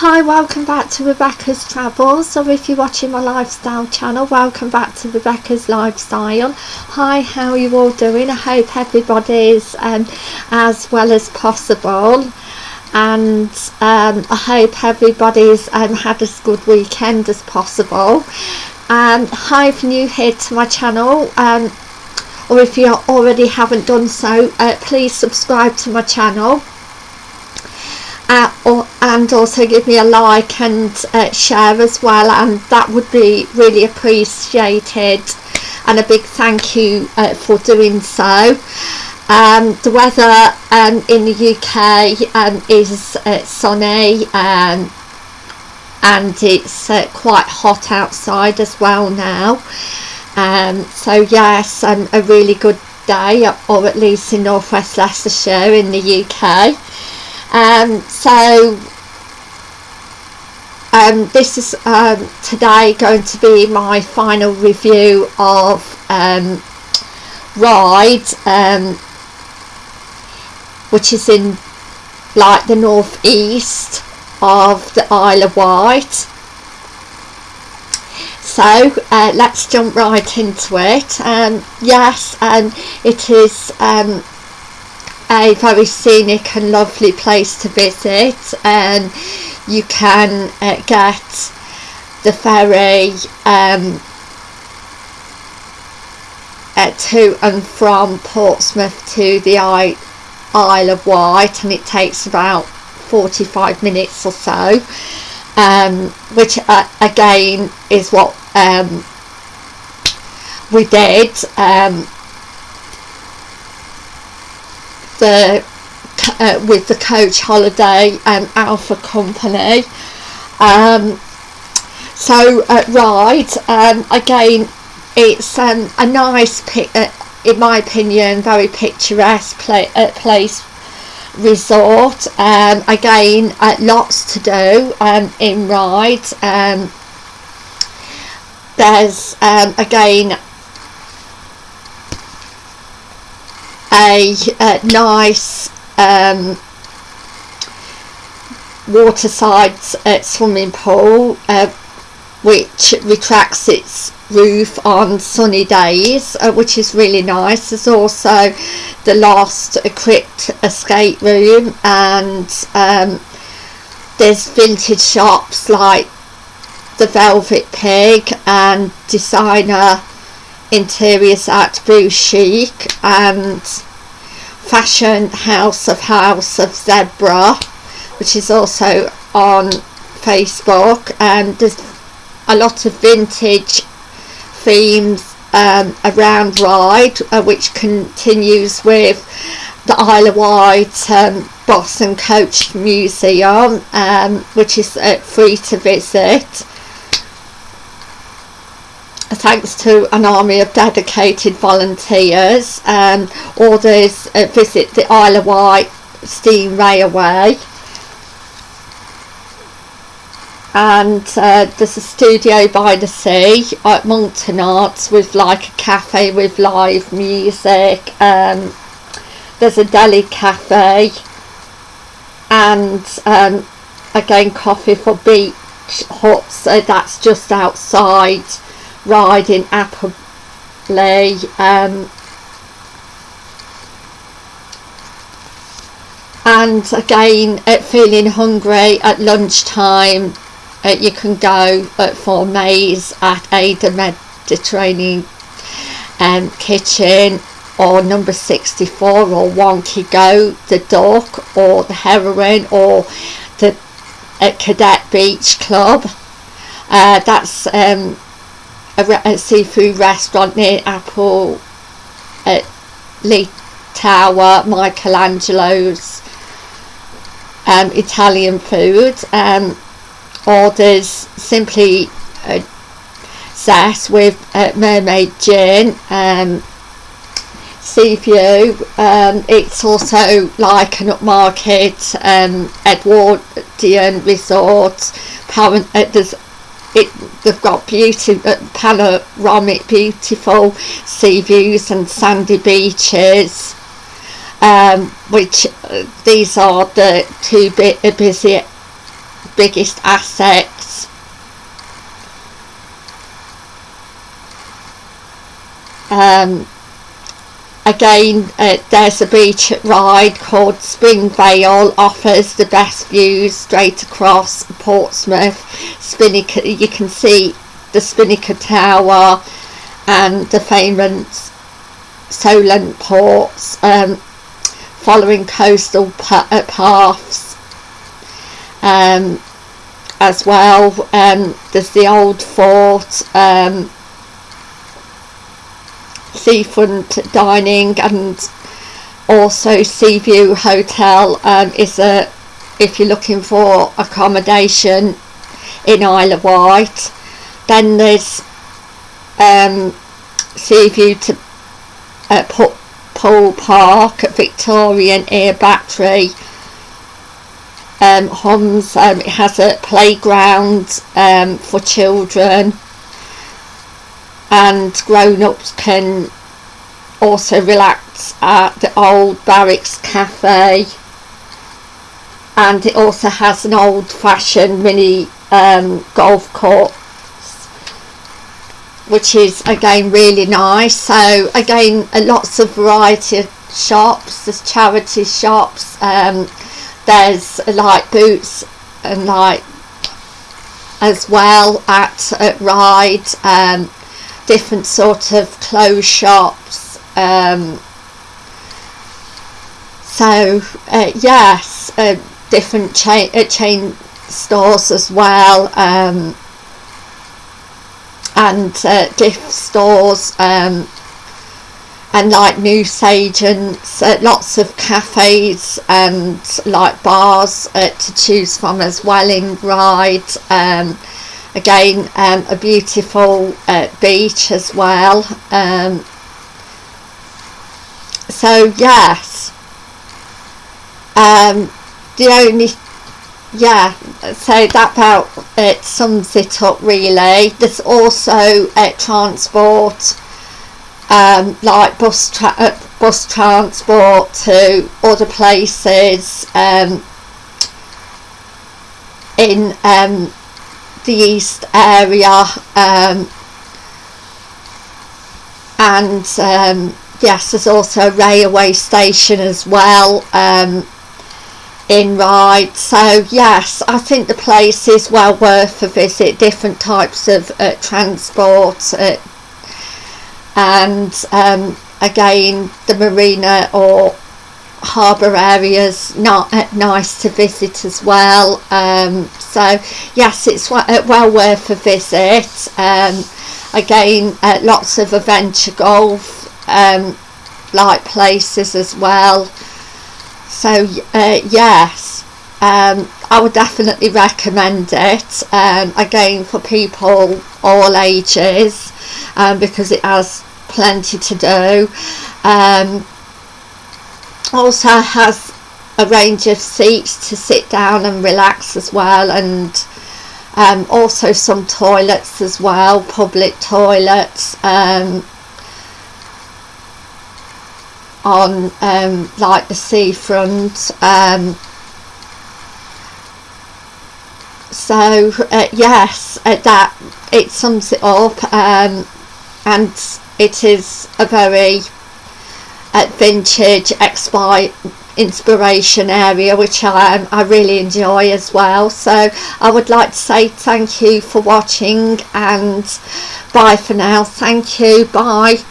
Hi, welcome back to Rebecca's Travels. So if you're watching my lifestyle channel, welcome back to Rebecca's Lifestyle. Hi, how are you all doing? I hope everybody's um, as well as possible. And um, I hope everybody's um, had as good weekend as possible. Um, hi, if you're new here to my channel, um, or if you already haven't done so, uh, please subscribe to my channel uh, or, and also give me a like and uh, share as well and that would be really appreciated. And a big thank you uh, for doing so. Um, the weather um, in the UK um, is uh, sunny um, and it's uh, quite hot outside as well now. Um, so yes um, a really good day or at least in northwest Leicestershire in the UK um, so um, this is um, today going to be my final review of um, Ryde um, which is in like the northeast of the Isle of Wight. So uh, let's jump right into it. Um, yes um, it is a very scenic and lovely place to visit. And you can uh, get the ferry um, uh, to and from Portsmouth to the Isle of Wight and it takes about 45 minutes or so um, which uh, again is what um, we did um, the uh, with the coach holiday and alpha company. Um, so uh, Ryde um, again it's um, a nice uh, in my opinion very picturesque play, uh, place resort. Um, again uh, lots to do um, in Ryde. Um, there's um, again a, a nice um, waterside uh, swimming pool uh, which retracts its roof on sunny days uh, which is really nice. There's also the last crypt escape room and um, there's vintage shops like the Velvet Pig and designer interiors at Bouchic and fashion house of house of zebra which is also on facebook and there's a lot of vintage themes um, around Ryde uh, which continues with the Isle of Wight um, and Coach Museum um, which is uh, free to visit thanks to an army of dedicated volunteers and orders uh, visit the Isle of Wight steam railway. And uh, there's a studio by the sea at Monkton Arts with like a cafe with live music um, there's a deli cafe and um, again coffee for beach huts uh, that's just outside riding Appley um, and again at feeling hungry at lunchtime uh, you can go uh, for maize at Ada Mediterranean um, kitchen or number 64 or Wonky Go the Dock or the heroin or the uh, cadet beach club. Uh, that's um, a, a seafood restaurant near Apple at Lee Tower, Michelangelo's um, Italian food um, orders simply uh, zest with uh, mermaid gin um, sea view um, it's also like an upmarket um, Edwardian resort Parent, uh, there's it they've got beautiful, uh, panoramic beautiful sea views and sandy beaches um, which uh, these are the two bit uh, busy biggest assets. Um, again uh, there's a beach ride called Springvale offers the best views straight across Portsmouth. Spinnaker you can see the Spinnaker Tower and the famous Solent forts um, following coastal uh, paths um, as well. Um, there's the old fort um, seafront dining and also Seaview Hotel um, is a if you're looking for accommodation in Isle of Wight then there's um, Seaview to uh, Poole Park at Victorian Air Battery um, Homs um, it has a playground um, for children and grown-ups can also relax at the old barracks cafe. And it also has an old-fashioned mini um, golf course which is again really nice. So again lots of variety of shops. There's charity shops um, there's like boots and like as well at, at Ryde um, different sort of clothes shops um, so uh, yes uh, different chain, uh, chain stores as well um, and uh, gift stores um, and like newsagents uh, lots of cafes and like bars uh, to choose from as well in Ryde um, again um, a beautiful uh, beach as well um, so yes. Um, the only yeah so that about it sums it up really. There's also uh, transport um, like bus tra uh, bus transport to other places um, in um, the east area um, and um, yes there's also a railway station as well um, in Ryde. So yes I think the place is well worth a visit different types of uh, transport uh, and um, again the marina or harbour areas not uh, nice to visit as well. Um, so yes it's uh, well worth a visit. Um, again uh, lots of adventure golf um, like places as well. So uh, yes um, I would definitely recommend it um, again for people all ages um, because it has plenty to do also has a range of seats to sit down and relax as well and um, also some toilets as well public toilets um, on um, like the seafront um, so uh, yes uh, that it sums it up um, and it is a very uh, vintage expi inspiration area which I, I really enjoy as well. So I would like to say thank you for watching and bye for now. Thank you. Bye